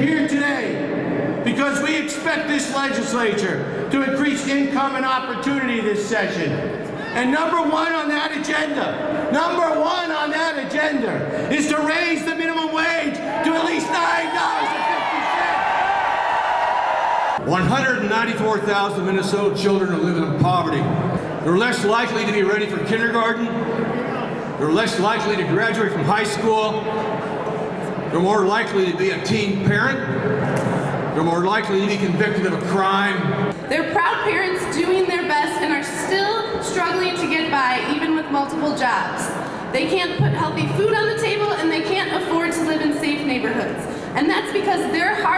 here today because we expect this legislature to increase income and opportunity this session. And number one on that agenda, number one on that agenda is to raise the minimum wage to at least $9.50. 194,000 Minnesota children are living in poverty. They're less likely to be ready for kindergarten. They're less likely to graduate from high school. They're more likely to be a teen parent. They're more likely to be convicted of a crime. They're proud parents doing their best and are still struggling to get by even with multiple jobs. They can't put healthy food on the table and they can't afford to live in safe neighborhoods. And that's because their hard